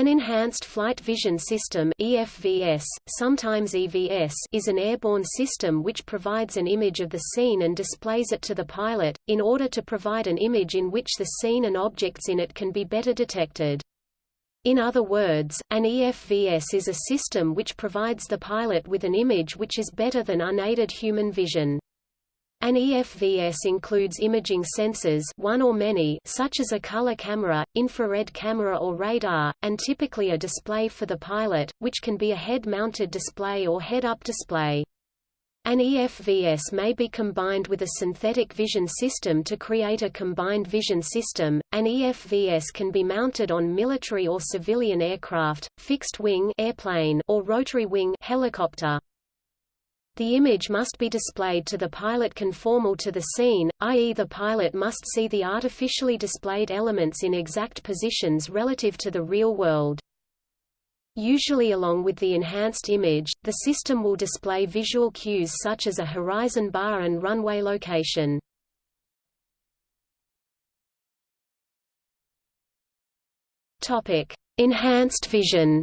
An Enhanced Flight Vision System EFVS, sometimes EVS, is an airborne system which provides an image of the scene and displays it to the pilot, in order to provide an image in which the scene and objects in it can be better detected. In other words, an EFVS is a system which provides the pilot with an image which is better than unaided human vision. An EFVS includes imaging sensors one or many such as a color camera, infrared camera or radar, and typically a display for the pilot, which can be a head-mounted display or head-up display. An EFVS may be combined with a synthetic vision system to create a combined vision system. An EFVS can be mounted on military or civilian aircraft, fixed wing airplane or rotary wing helicopter. The image must be displayed to the pilot conformal to the scene, i.e. the pilot must see the artificially displayed elements in exact positions relative to the real world. Usually along with the enhanced image, the system will display visual cues such as a horizon bar and runway location. Enhanced vision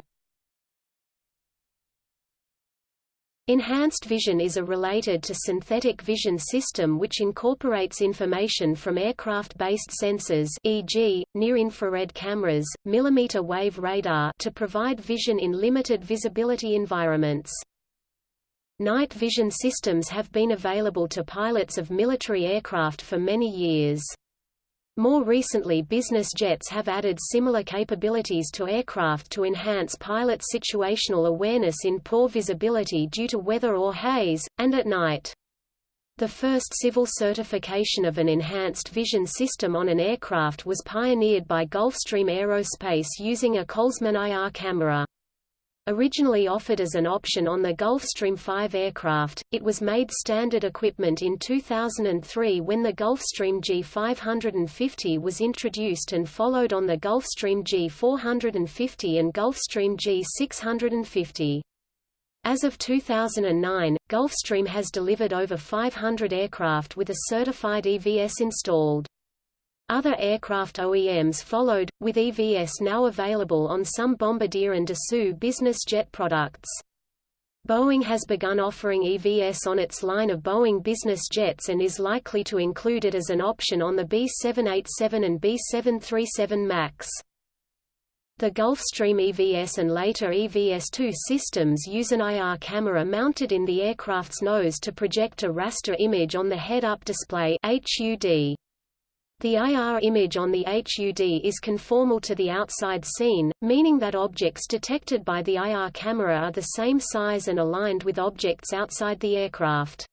Enhanced vision is a related to synthetic vision system which incorporates information from aircraft-based sensors e.g., near-infrared cameras, millimeter wave radar to provide vision in limited visibility environments. Night vision systems have been available to pilots of military aircraft for many years. More recently business jets have added similar capabilities to aircraft to enhance pilot situational awareness in poor visibility due to weather or haze, and at night. The first civil certification of an enhanced vision system on an aircraft was pioneered by Gulfstream Aerospace using a Kollsman IR camera. Originally offered as an option on the Gulfstream 5 aircraft, it was made standard equipment in 2003 when the Gulfstream G550 was introduced and followed on the Gulfstream G450 and Gulfstream G650. As of 2009, Gulfstream has delivered over 500 aircraft with a certified EVS installed. Other aircraft OEMs followed, with EVS now available on some Bombardier and Dassault business jet products. Boeing has begun offering EVS on its line of Boeing business jets and is likely to include it as an option on the B787 and B737 MAX. The Gulfstream EVS and later EVS-2 systems use an IR camera mounted in the aircraft's nose to project a raster image on the head-up display HUD. The IR image on the HUD is conformal to the outside scene, meaning that objects detected by the IR camera are the same size and aligned with objects outside the aircraft.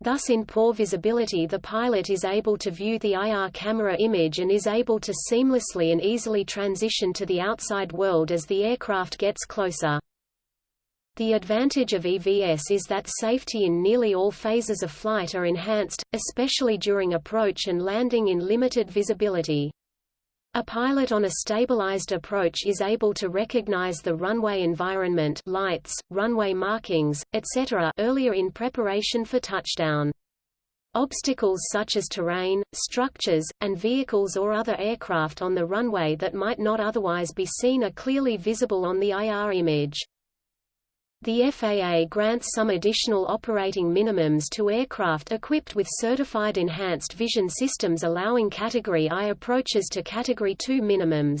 Thus in poor visibility the pilot is able to view the IR camera image and is able to seamlessly and easily transition to the outside world as the aircraft gets closer. The advantage of EVS is that safety in nearly all phases of flight are enhanced, especially during approach and landing in limited visibility. A pilot on a stabilized approach is able to recognize the runway environment lights, runway markings, etc. earlier in preparation for touchdown. Obstacles such as terrain, structures, and vehicles or other aircraft on the runway that might not otherwise be seen are clearly visible on the IR image. The FAA grants some additional operating minimums to aircraft equipped with certified enhanced vision systems allowing Category I approaches to Category II minimums.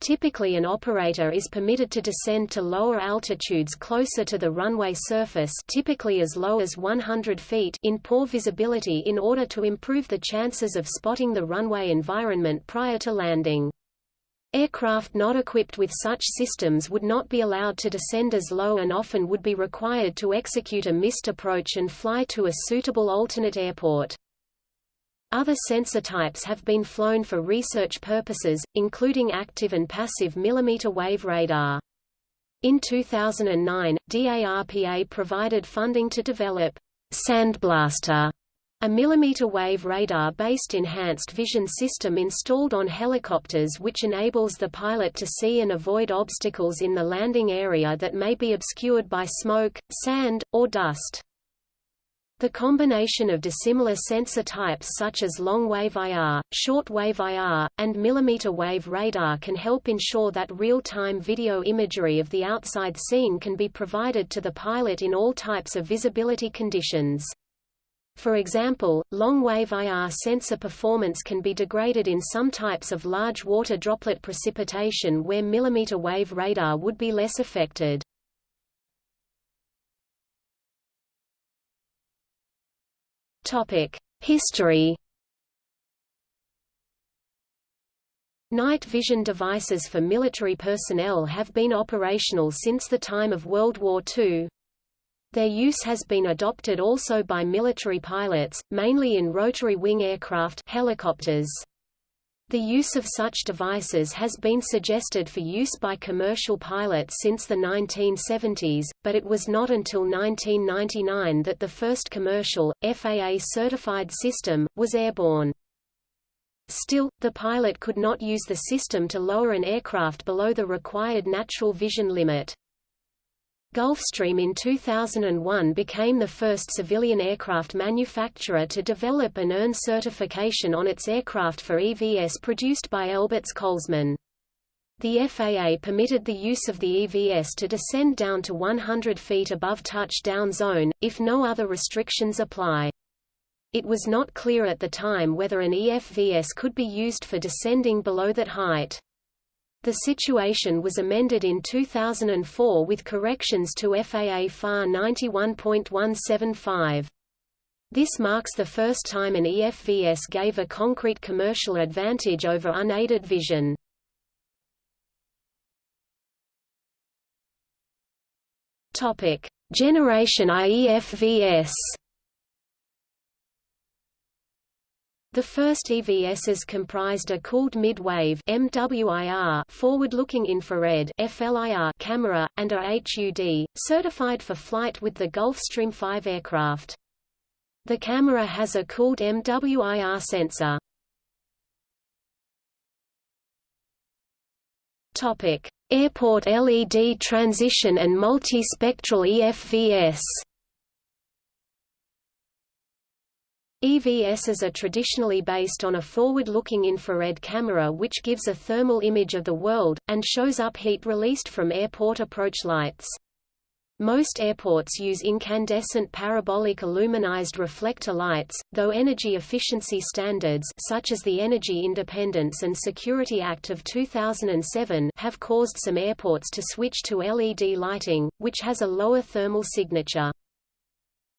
Typically an operator is permitted to descend to lower altitudes closer to the runway surface typically as low as 100 feet in poor visibility in order to improve the chances of spotting the runway environment prior to landing. Aircraft not equipped with such systems would not be allowed to descend as low and often would be required to execute a missed approach and fly to a suitable alternate airport. Other sensor types have been flown for research purposes, including active and passive millimeter wave radar. In 2009, DARPA provided funding to develop Sandblaster a millimeter-wave radar-based enhanced vision system installed on helicopters which enables the pilot to see and avoid obstacles in the landing area that may be obscured by smoke, sand, or dust. The combination of dissimilar sensor types such as long-wave IR, short-wave IR, and millimeter-wave radar can help ensure that real-time video imagery of the outside scene can be provided to the pilot in all types of visibility conditions. For example, long-wave IR sensor performance can be degraded in some types of large water droplet precipitation where millimeter-wave radar would be less affected. History Night vision devices for military personnel have been operational since the time of World War II. Their use has been adopted also by military pilots, mainly in rotary wing aircraft helicopters. The use of such devices has been suggested for use by commercial pilots since the 1970s, but it was not until 1999 that the first commercial, FAA-certified system, was airborne. Still, the pilot could not use the system to lower an aircraft below the required natural vision limit. Gulfstream in 2001 became the first civilian aircraft manufacturer to develop and earn certification on its aircraft for EVS produced by Elbit's Kollsman. The FAA permitted the use of the EVS to descend down to 100 feet above touchdown zone, if no other restrictions apply. It was not clear at the time whether an EFVS could be used for descending below that height. The situation was amended in 2004 with corrections to FAA FAR 91.175. This marks the first time an EFVS gave a concrete commercial advantage over unaided vision. Generation IEFVS The first EVSs comprised a cooled mid-wave forward-looking infrared FLIR camera, and a HUD, certified for flight with the Gulfstream 5 aircraft. The camera has a cooled MWIR sensor. Airport LED transition and multispectral EFVS. EVSs are traditionally based on a forward-looking infrared camera which gives a thermal image of the world, and shows up heat released from airport approach lights. Most airports use incandescent parabolic aluminized reflector lights, though energy efficiency standards such as the Energy Independence and Security Act of 2007 have caused some airports to switch to LED lighting, which has a lower thermal signature.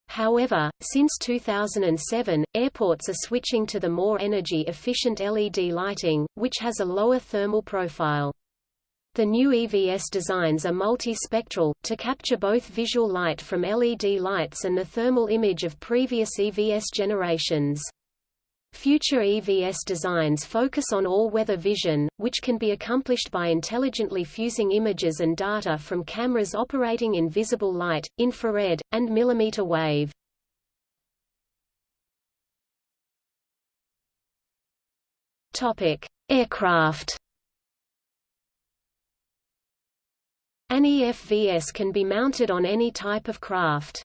However, since 2007, airports are switching to the more energy-efficient LED lighting, which has a lower thermal profile. The new EVS designs are multispectral, to capture both visual light from LED lights and the thermal image of previous EVS generations. Future EVS designs focus on all-weather vision, which can be accomplished by intelligently fusing images and data from cameras operating in visible light, infrared, and millimeter wave. Topic: Aircraft. An EFVS can be mounted on any type of craft.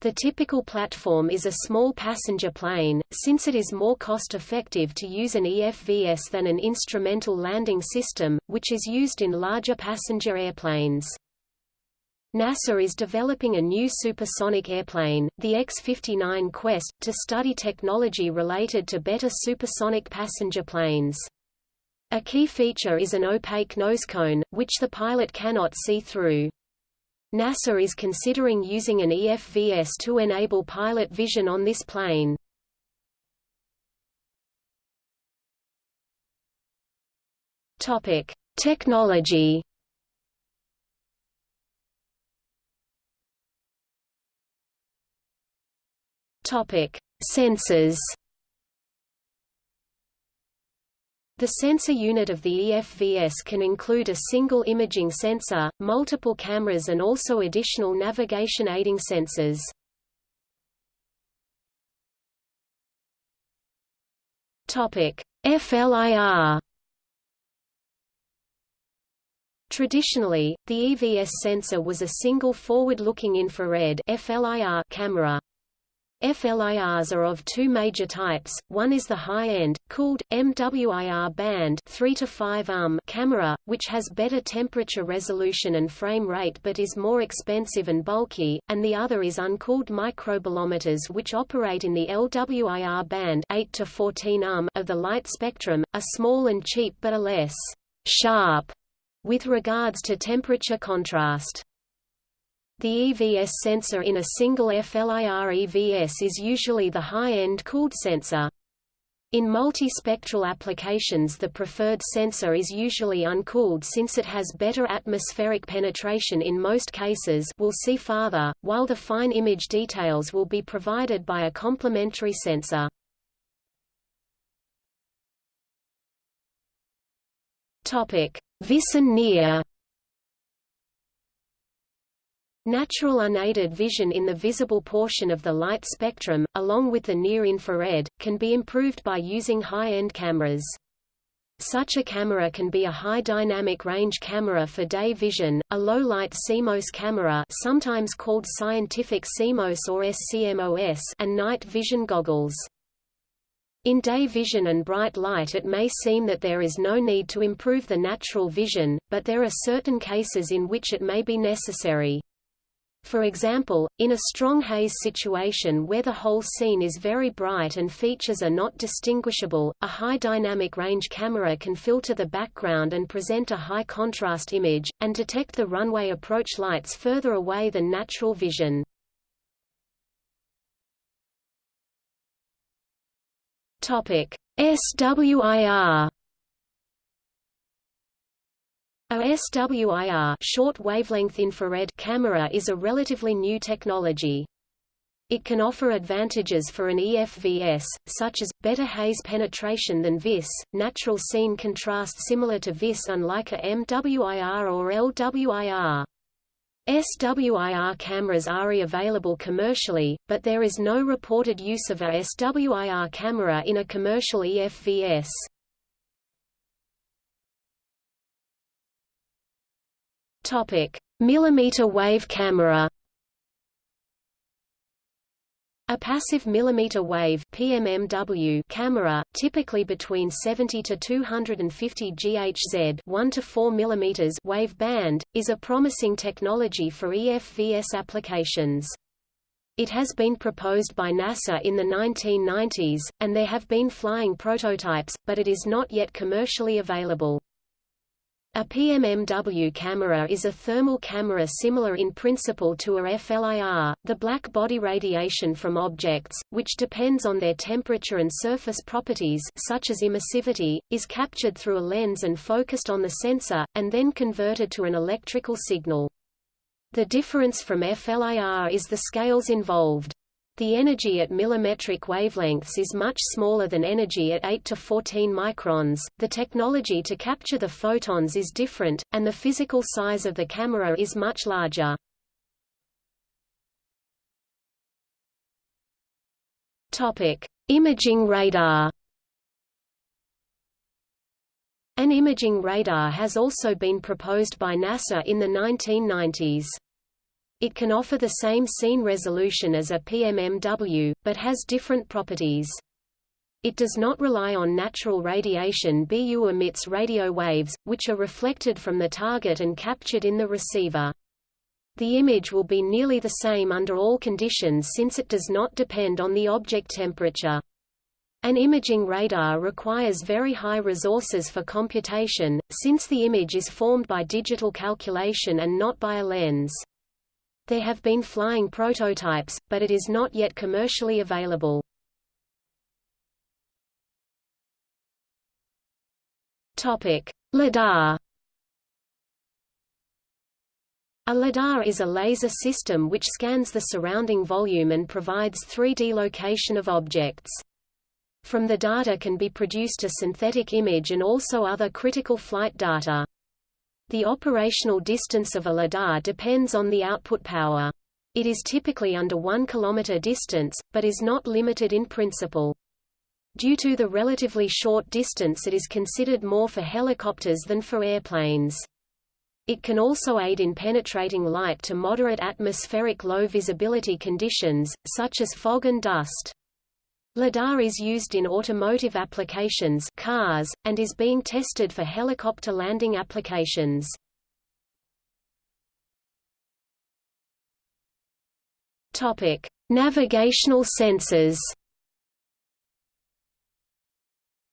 The typical platform is a small passenger plane, since it is more cost-effective to use an EFVS than an instrumental landing system, which is used in larger passenger airplanes. NASA is developing a new supersonic airplane, the X-59 Quest, to study technology related to better supersonic passenger planes. A key feature is an opaque nosecone, which the pilot cannot see through. NASA is considering using an EFVS to enable pilot vision on this plane. Topic: Technology. Topic: Sensors. The sensor unit of the EFVS can include a single imaging sensor, multiple cameras and also additional navigation aiding sensors. FLIR Traditionally, the EVS sensor was a single forward-looking infrared FLIR camera. FLIRs are of two major types, one is the high-end, cooled, MWIR band 3 to 5 um camera, which has better temperature resolution and frame rate but is more expensive and bulky, and the other is uncooled microbolometers which operate in the LWIR band 8 to 14 um of the light spectrum, are small and cheap but are less sharp with regards to temperature contrast. The EVS sensor in a single FLIR EVS is usually the high-end cooled sensor. In multispectral applications the preferred sensor is usually uncooled since it has better atmospheric penetration in most cases we'll see farther, while the fine image details will be provided by a complementary sensor. Vis and Natural unaided vision in the visible portion of the light spectrum, along with the near-infrared, can be improved by using high-end cameras. Such a camera can be a high dynamic range camera for day vision, a low-light CMOS camera sometimes called scientific CMOS or SCMOS and night vision goggles. In day vision and bright light it may seem that there is no need to improve the natural vision, but there are certain cases in which it may be necessary. For example, in a strong haze situation where the whole scene is very bright and features are not distinguishable, a high dynamic range camera can filter the background and present a high contrast image, and detect the runway approach lights further away than natural vision. SWIR a SWIR short wavelength infrared camera is a relatively new technology. It can offer advantages for an EFVS, such as, better haze penetration than VIS, natural scene contrast similar to VIS unlike a MWIR or LWIR. SWIR cameras are available commercially, but there is no reported use of a SWIR camera in a commercial EFVS. Topic: Millimeter wave camera. A passive millimeter wave (PMMW) camera, typically between 70 to 250 GHz (1 to 4 mm) wave band, is a promising technology for EFVS applications. It has been proposed by NASA in the 1990s, and there have been flying prototypes, but it is not yet commercially available. A PMMW camera is a thermal camera similar in principle to a FLIR. The black body radiation from objects, which depends on their temperature and surface properties such as emissivity, is captured through a lens and focused on the sensor, and then converted to an electrical signal. The difference from FLIR is the scales involved. The energy at millimetric wavelengths is much smaller than energy at 8 to 14 microns. The technology to capture the photons is different, and the physical size of the camera is much larger. Imaging radar. An imaging radar has also been proposed by NASA in the 1990s. It can offer the same scene resolution as a PMMW, but has different properties. It does not rely on natural radiation BU emits radio waves, which are reflected from the target and captured in the receiver. The image will be nearly the same under all conditions since it does not depend on the object temperature. An imaging radar requires very high resources for computation, since the image is formed by digital calculation and not by a lens. There have been flying prototypes, but it is not yet commercially available. LIDAR. A LIDAR is a laser system which scans the surrounding volume and provides 3D location of objects. From the data can be produced a synthetic image and also other critical flight data. The operational distance of a LiDAR depends on the output power. It is typically under 1 km distance, but is not limited in principle. Due to the relatively short distance it is considered more for helicopters than for airplanes. It can also aid in penetrating light to moderate atmospheric low visibility conditions, such as fog and dust. LIDAR is used in automotive applications cars, and is being tested for helicopter landing applications. Topic: Navigational sensors.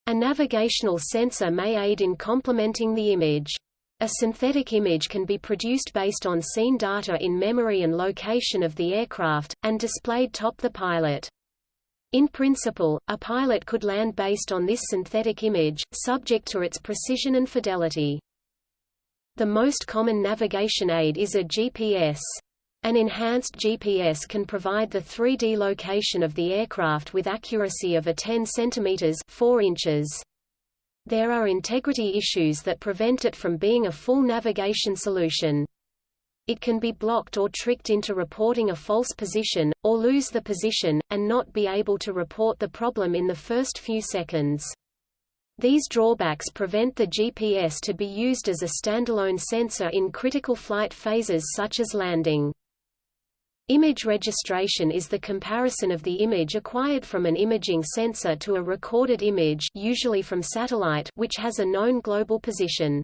A navigational sensor may aid in complementing the image. A synthetic image can be produced based on scene data in memory and location of the aircraft, and displayed top the pilot. In principle, a pilot could land based on this synthetic image, subject to its precision and fidelity. The most common navigation aid is a GPS. An enhanced GPS can provide the 3D location of the aircraft with accuracy of a 10 cm 4 inches. There are integrity issues that prevent it from being a full navigation solution. It can be blocked or tricked into reporting a false position, or lose the position, and not be able to report the problem in the first few seconds. These drawbacks prevent the GPS to be used as a standalone sensor in critical flight phases such as landing. Image registration is the comparison of the image acquired from an imaging sensor to a recorded image usually from satellite which has a known global position.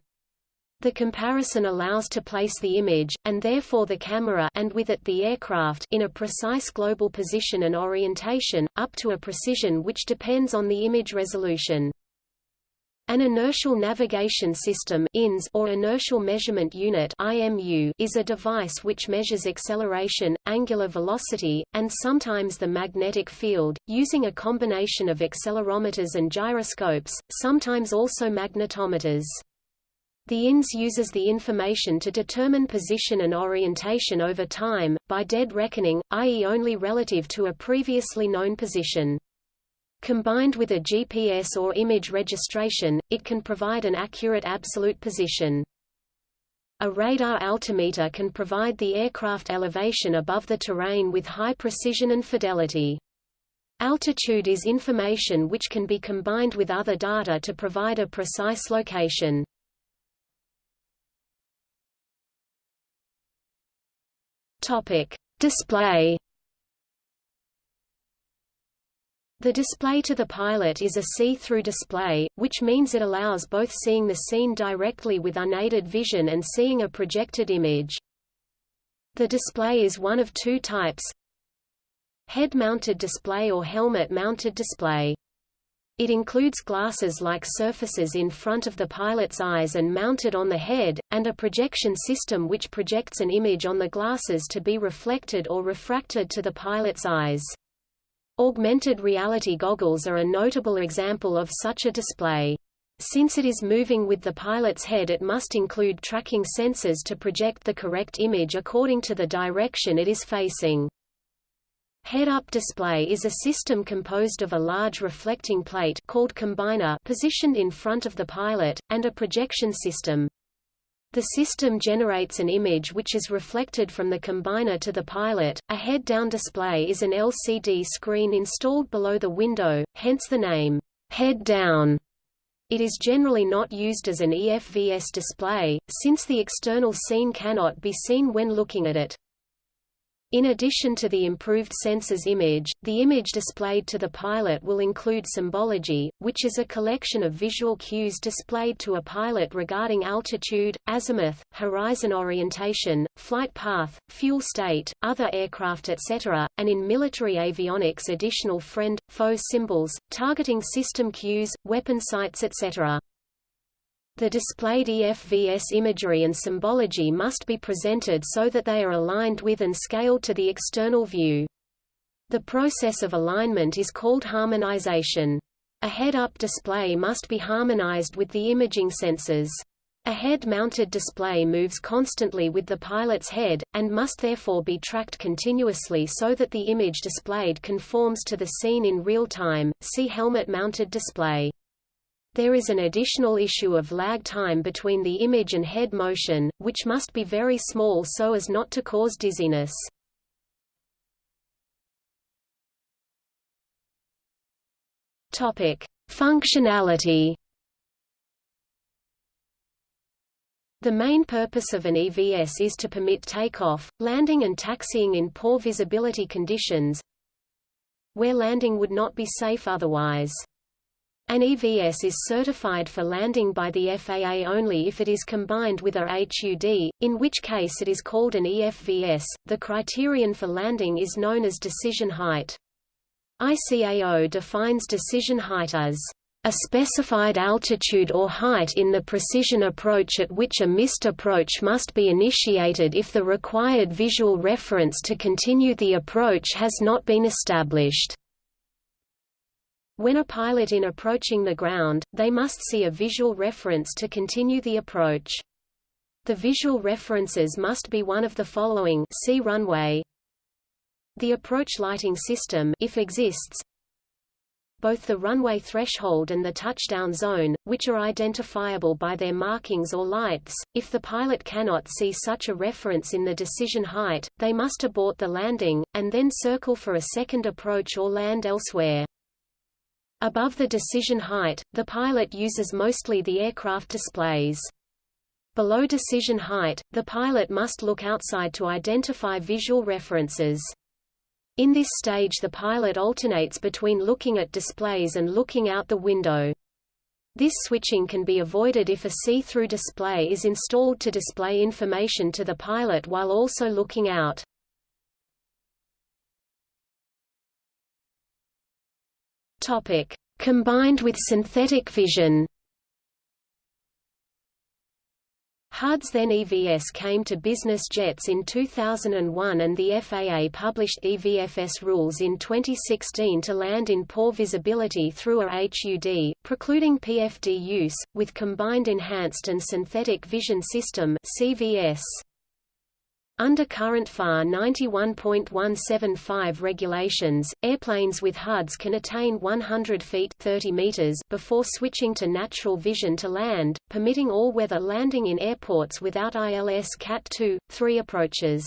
The comparison allows to place the image, and therefore the camera and with it the aircraft in a precise global position and orientation, up to a precision which depends on the image resolution. An inertial navigation system INS or inertial measurement unit is a device which measures acceleration, angular velocity, and sometimes the magnetic field, using a combination of accelerometers and gyroscopes, sometimes also magnetometers. The INS uses the information to determine position and orientation over time, by dead reckoning, i.e. only relative to a previously known position. Combined with a GPS or image registration, it can provide an accurate absolute position. A radar altimeter can provide the aircraft elevation above the terrain with high precision and fidelity. Altitude is information which can be combined with other data to provide a precise location. Topic: Display The display to the pilot is a see-through display, which means it allows both seeing the scene directly with unaided vision and seeing a projected image. The display is one of two types Head-mounted display or helmet-mounted display. It includes glasses-like surfaces in front of the pilot's eyes and mounted on the head, and a projection system which projects an image on the glasses to be reflected or refracted to the pilot's eyes. Augmented reality goggles are a notable example of such a display. Since it is moving with the pilot's head it must include tracking sensors to project the correct image according to the direction it is facing. Head-up display is a system composed of a large reflecting plate called combiner positioned in front of the pilot, and a projection system. The system generates an image which is reflected from the combiner to the pilot. A head-down display is an LCD screen installed below the window, hence the name, head-down. It is generally not used as an EFVS display, since the external scene cannot be seen when looking at it. In addition to the improved sensor's image, the image displayed to the pilot will include symbology, which is a collection of visual cues displayed to a pilot regarding altitude, azimuth, horizon orientation, flight path, fuel state, other aircraft etc., and in military avionics additional friend, foe symbols, targeting system cues, weapon sights etc. The displayed EFVS imagery and symbology must be presented so that they are aligned with and scaled to the external view. The process of alignment is called harmonization. A head-up display must be harmonized with the imaging sensors. A head-mounted display moves constantly with the pilot's head, and must therefore be tracked continuously so that the image displayed conforms to the scene in real time. See helmet-mounted display. There is an additional issue of lag time between the image and head motion, which must be very small so as not to cause dizziness. Topic: Functionality. The main purpose of an EVS is to permit takeoff, landing and taxiing in poor visibility conditions where landing would not be safe otherwise. An EVS is certified for landing by the FAA only if it is combined with a HUD, in which case it is called an EFVS. The criterion for landing is known as decision height. ICAO defines decision height as a specified altitude or height in the precision approach at which a missed approach must be initiated if the required visual reference to continue the approach has not been established. When a pilot in approaching the ground, they must see a visual reference to continue the approach. The visual references must be one of the following see runway. The approach lighting system if exists, both the runway threshold and the touchdown zone, which are identifiable by their markings or lights. If the pilot cannot see such a reference in the decision height, they must abort the landing, and then circle for a second approach or land elsewhere. Above the decision height, the pilot uses mostly the aircraft displays. Below decision height, the pilot must look outside to identify visual references. In this stage the pilot alternates between looking at displays and looking out the window. This switching can be avoided if a see-through display is installed to display information to the pilot while also looking out. Topic: Combined with synthetic vision. HUD's then EVS came to business jets in 2001 and the FAA published EVFS rules in 2016 to land in poor visibility through a HUD, precluding PFD use, with Combined Enhanced and Synthetic Vision System CVS. Under current FAR 91.175 regulations, airplanes with HUDs can attain 100 feet 30 meters before switching to natural vision to land, permitting all-weather landing in airports without ILS Cat 2, 3 approaches.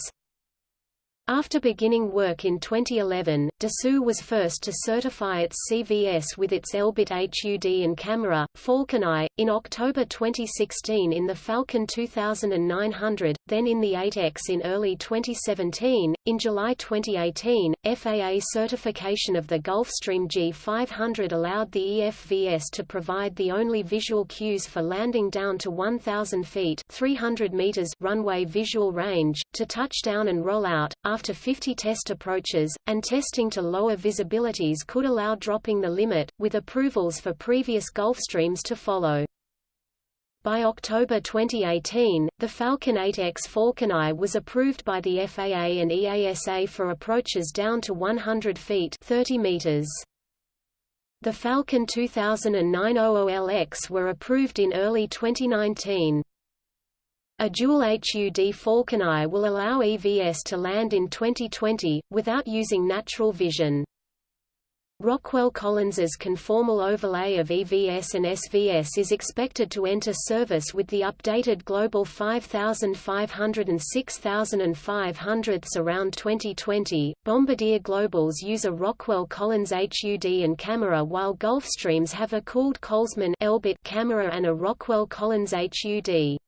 After beginning work in 2011, Dassault was first to certify its CVS with its Elbit HUD and camera, Falcon Eye, in October 2016 in the Falcon 2900, then in the 8X in early 2017. In July 2018, FAA certification of the Gulfstream G500 allowed the EFVS to provide the only visual cues for landing down to 1,000 feet 300 meters runway visual range, to touchdown and roll out after 50 test approaches, and testing to lower visibilities could allow dropping the limit, with approvals for previous Gulfstreams to follow. By October 2018, the Falcon 8X Falcon Eye was approved by the FAA and EASA for approaches down to 100 feet 30 meters. The Falcon 2009 OOLX were approved in early 2019. A dual HUD Falcon Eye will allow EVS to land in 2020, without using natural vision. Rockwell Collins's conformal overlay of EVS and SVS is expected to enter service with the updated Global 5500 and 6500 around 2020. Bombardier Globals use a Rockwell Collins HUD and camera while Gulfstreams have a cooled Kollsman Elbit camera and a Rockwell Collins HUD.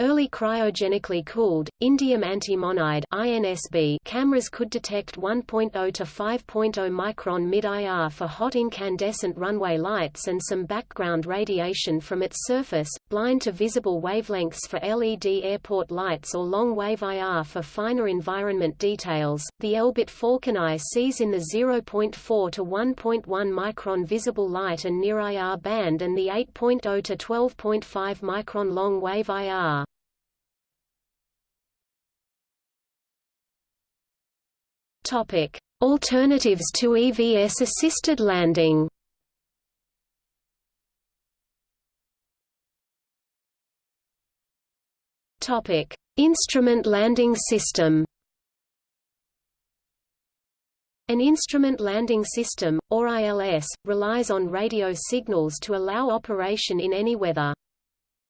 Early cryogenically cooled, indium antimonide INSB cameras could detect 1.0 to 5.0 micron mid-IR for hot incandescent runway lights and some background radiation from its surface, blind to visible wavelengths for LED airport lights or long-wave IR for finer environment details. The Elbit Falcon Eye sees in the 0.4 to 1.1 micron visible light and near IR band and the 8.0 to 12.5 micron long-wave IR. Topic: Alternatives to EVS-assisted landing. Topic: Instrument landing system. An instrument landing system, or ILS, relies on radio signals to allow operation in any weather.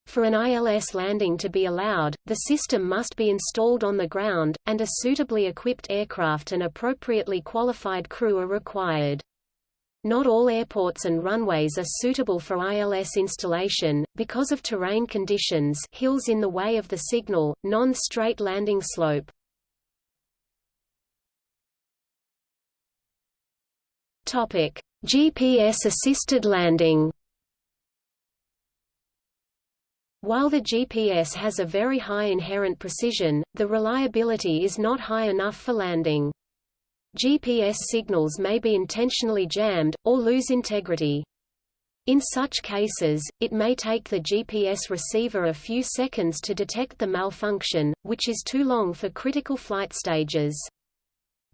For an ILS landing to be allowed, the system must be installed on the ground, and a suitably equipped aircraft and appropriately qualified crew are required. not all airports and runways are suitable for ILS installation, because of terrain conditions hills in the way of the signal, non-straight landing slope. GPS-assisted landing While the GPS has a very high inherent precision, the reliability is not high enough for landing. GPS signals may be intentionally jammed, or lose integrity. In such cases, it may take the GPS receiver a few seconds to detect the malfunction, which is too long for critical flight stages.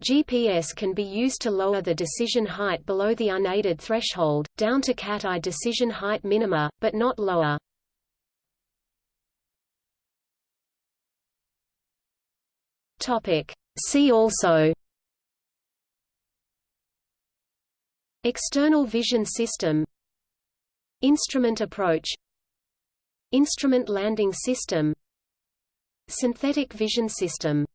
GPS can be used to lower the decision height below the unaided threshold, down to CAT I decision height minima, but not lower. Topic. See also External vision system Instrument approach Instrument landing system Synthetic vision system